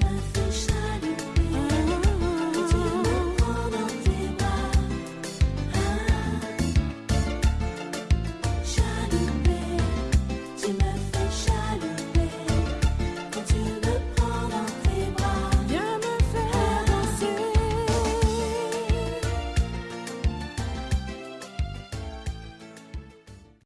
my face.